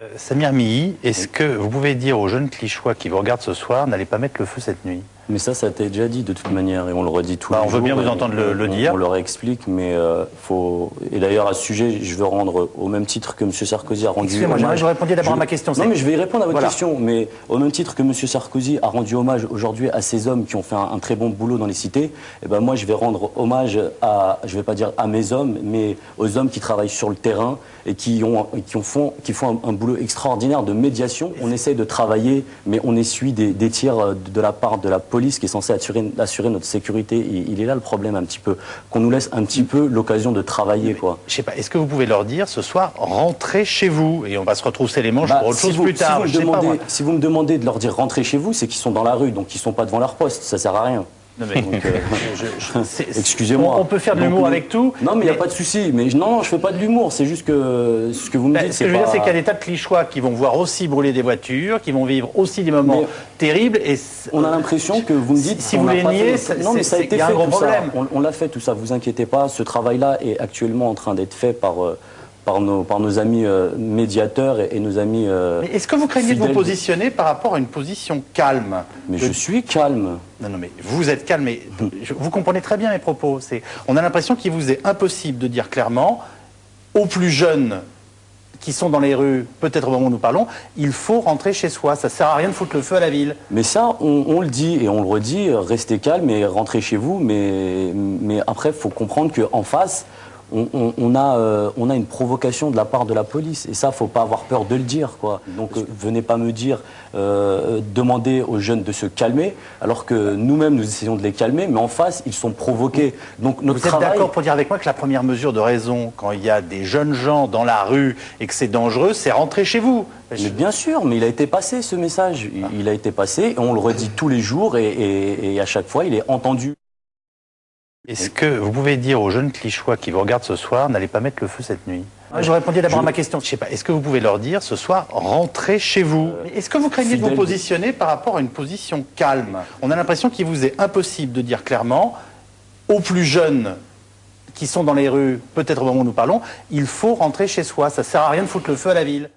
Euh, Samir Mihi, est-ce que vous pouvez dire aux jeunes clichois qui vous regardent ce soir, n'allez pas mettre le feu cette nuit? Mais ça, ça a été déjà dit de toute manière, et on le redit tout bah, On veut bien vous entendre le, le, dire. On, leur explique, mais euh, faut. Et d'ailleurs, à ce sujet, je veux rendre au même titre que M. Sarkozy a rendu. Excusez-moi, je répondais d'abord à ma question. Non, mais je vais y répondre à votre question. Mais au même titre que M. Sarkozy a rendu hommage aujourd'hui à ces hommes qui ont fait un, un, très bon boulot dans les cités, eh ben moi, je vais rendre hommage à, je vais pas dire à mes hommes, mais aux hommes qui travaillent sur le terrain et qui ont, qui ont font, qui font un, un boulot extraordinaire de médiation. On essaye de travailler, mais on essuie des, des tirs de la part de la police qui est censée assurer, assurer notre sécurité. Il, il, est là le problème un petit peu, qu'on nous laisse un petit peu l'occasion de travailler. Quoi. Je sais pas, est-ce que vous pouvez leur dire ce soir, rentrez chez vous et on va se retrousser les manches bah, pour autre si chose vous, plus tard si vous, demandez, pas, si vous me demandez de leur dire rentrez chez vous, c'est qu'ils sont dans la rue, donc ils sont pas devant leur poste, ça sert à rien. Excusez-moi. On, peut faire de l'humour avec tout. Non, mais il n'y a pas de souci. Mais non, non, je fais pas de l'humour. C'est juste que ce que vous me ben, dites. Ce que je veux pas... dire, c'est qu'il y a des tas de clichois qui vont voir aussi brûler des voitures, qui vont vivre aussi des moments mais terribles. Et on a l'impression que vous me dites. Si, vous les niez, non, mais ça a été fait un gros tout problème. ça. On, on l'a fait tout ça. Vous inquiétez pas. Ce travail-là est actuellement en train d'être fait par. Euh, par nos, par nos amis euh, médiateurs et, et, nos amis. Euh, mais est-ce que vous craignez de vous positionner par rapport à une position calme Mais de... je suis calme. Non, non, mais vous êtes calme, mais je, vous comprenez très bien mes propos. On a l'impression qu'il vous est impossible de dire clairement aux plus jeunes qui sont dans les rues, peut-être au moment où nous parlons, il faut rentrer chez soi. Ça sert à rien de foutre le feu à la ville. Mais ça, on, on le dit et on le redit, restez calme et rentrez chez vous. Mais, mais après, il faut comprendre qu'en face, on, on, on, a, euh, on a une provocation de la part de la police. Et ça, faut pas avoir peur de le dire. Quoi. Donc, euh, venez pas me dire, euh, demandez aux jeunes de se calmer, alors que nous-mêmes, nous essayons de les calmer, mais en face, ils sont provoqués. Donc, notre Vous êtes travail... d'accord pour dire avec moi que la première mesure de raison, quand il y a des jeunes gens dans la rue et que c'est dangereux, c'est rentrer chez vous mais bien sûr, mais il a été passé ce message. Il, il a été passé, et on le redit tous les jours, et, et, et à chaque fois, il est entendu. Est-ce que vous pouvez dire aux jeunes clichois qui vous regardent ce soir, n'allez pas mettre le feu cette nuit ah, Je répondais d'abord je... à ma question. Je sais pas. Est-ce que vous pouvez leur dire ce soir, rentrez chez vous euh, Est-ce que vous craignez de vous positionner par rapport à une position calme On a l'impression qu'il vous est impossible de dire clairement aux plus jeunes qui sont dans les rues, peut-être au moment où nous parlons, il faut rentrer chez soi. Ça sert à rien de foutre le feu à la ville.